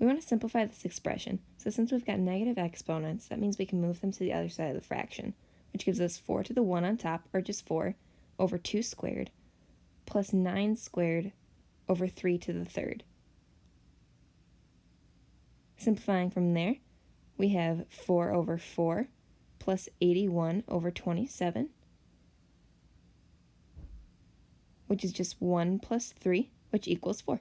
We want to simplify this expression, so since we've got negative exponents, that means we can move them to the other side of the fraction, which gives us 4 to the 1 on top, or just 4, over 2 squared, plus 9 squared over 3 to the third. Simplifying from there, we have 4 over 4 plus 81 over 27, which is just 1 plus 3, which equals 4.